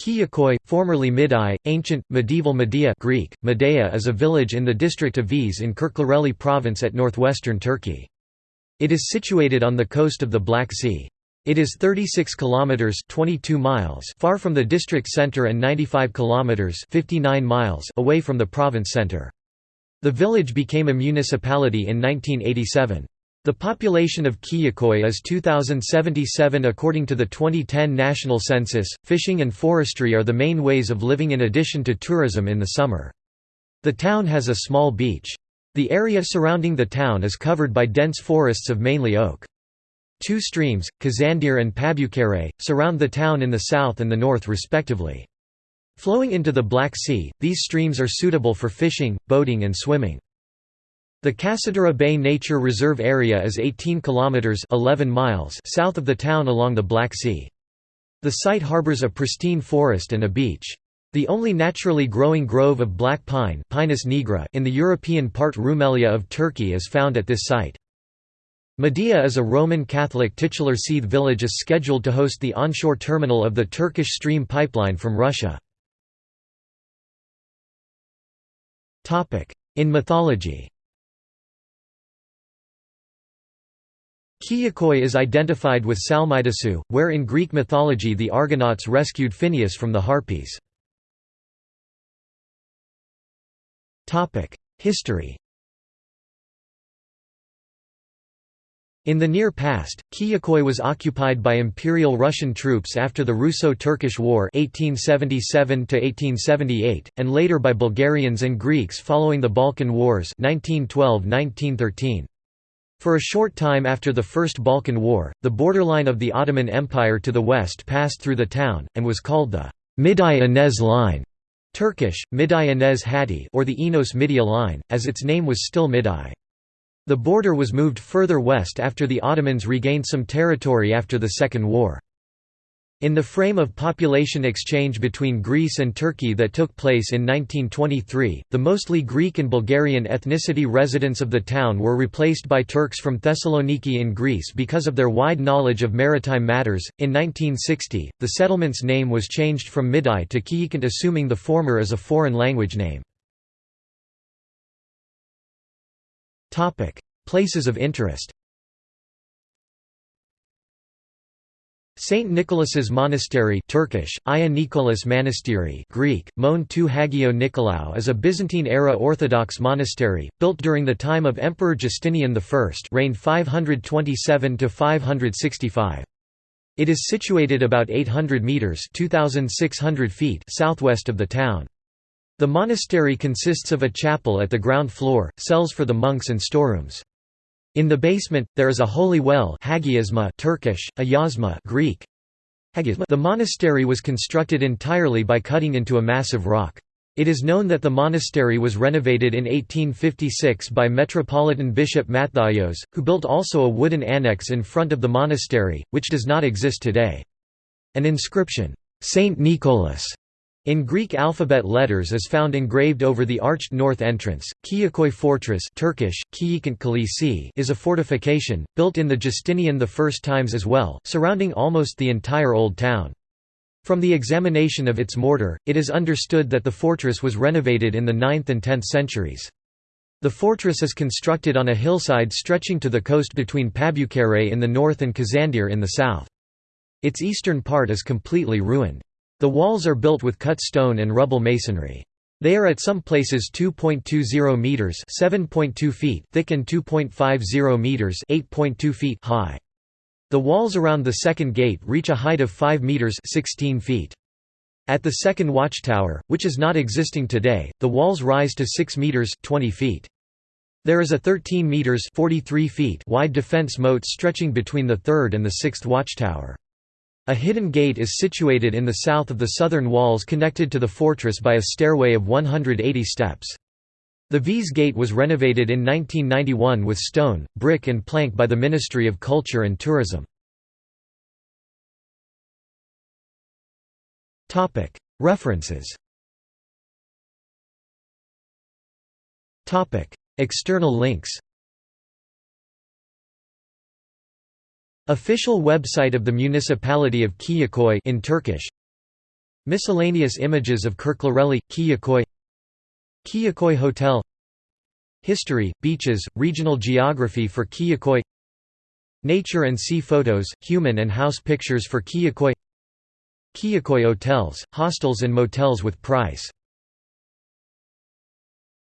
Kiyikoi, formerly Midai, ancient, medieval Medea Greek, Medea is a village in the district of Viz in Kirklareli province at northwestern Turkey. It is situated on the coast of the Black Sea. It is 36 kilometers 22 miles far from the district center and 95 kilometers 59 miles away from the province center. The village became a municipality in 1987. The population of Kiyikoi is 2077 according to the 2010 national census. Fishing and forestry are the main ways of living in addition to tourism in the summer. The town has a small beach. The area surrounding the town is covered by dense forests of mainly oak. Two streams, Kazandir and Pabukere, surround the town in the south and the north respectively. Flowing into the Black Sea, these streams are suitable for fishing, boating and swimming. The Kasatura Bay Nature Reserve Area is 18 kilometers 11 miles south of the town along the Black Sea. The site harbors a pristine forest and a beach. The only naturally growing grove of black pine Pinus nigra in the European part Rumelia of Turkey is found at this site. Medea is a Roman Catholic titular Seath village is scheduled to host the onshore terminal of the Turkish Stream pipeline from Russia. In mythology Kiyikoi is identified with Salmydessus, where in Greek mythology the Argonauts rescued Phineus from the Harpies. History In the near past, Kiyikoi was occupied by Imperial Russian troops after the Russo-Turkish War 1877 and later by Bulgarians and Greeks following the Balkan Wars 1912–1913. For a short time after the First Balkan War, the borderline of the Ottoman Empire to the west passed through the town, and was called the Miday Inez Line Turkish, Miday Inez Hatti or the Enos Midia Line, as its name was still Miday. The border was moved further west after the Ottomans regained some territory after the Second War. In the frame of population exchange between Greece and Turkey that took place in 1923, the mostly Greek and Bulgarian ethnicity residents of the town were replaced by Turks from Thessaloniki in Greece because of their wide knowledge of maritime matters. In 1960, the settlement's name was changed from Midai to Kiyikant, assuming the former as a foreign language name. Places of interest Saint Nicholas's Monastery Turkish, Aya Nikolas Manastiri Greek, Mon tu Hagio Nikolaou is a Byzantine-era Orthodox monastery, built during the time of Emperor Justinian I reigned 527–565. It is situated about 800 metres 2,600 feet southwest of the town. The monastery consists of a chapel at the ground floor, cells for the monks and storerooms. In the basement, there is a holy well Hagiasma Turkish, Ayazma Greek. The monastery was constructed entirely by cutting into a massive rock. It is known that the monastery was renovated in 1856 by Metropolitan Bishop Matthaios, who built also a wooden annex in front of the monastery, which does not exist today. An inscription, Saint Nicholas, in Greek alphabet letters is found engraved over the arched north entrance. Kiyikoi Fortress Turkish, is a fortification, built in the Justinian I times as well, surrounding almost the entire Old Town. From the examination of its mortar, it is understood that the fortress was renovated in the 9th and 10th centuries. The fortress is constructed on a hillside stretching to the coast between Pabukere in the north and Kazandir in the south. Its eastern part is completely ruined. The walls are built with cut stone and rubble masonry. They are at some places 2.20 meters, 7.2 feet thick and 2.50 meters, 8.2 feet high. The walls around the second gate reach a height of 5 meters, 16 feet. At the second watchtower, which is not existing today, the walls rise to 6 meters, 20 feet. There is a 13 meters, 43 feet wide defense moat stretching between the third and the sixth watchtower. A hidden gate is situated in the south of the southern walls connected to the fortress by a stairway of 180 steps. The Viz Gate was renovated in 1991 with stone, brick and plank by the Ministry of Culture and Tourism. References External links Official website of the municipality of Kiyikoi in Turkish. Miscellaneous images of Kirklareli, Kiyikoi Kiyikoi Hotel. History, beaches, regional geography for Kiyikoi Nature and sea photos, human and house pictures for Kiyikoi Kiyikoi hotels, hostels and motels with price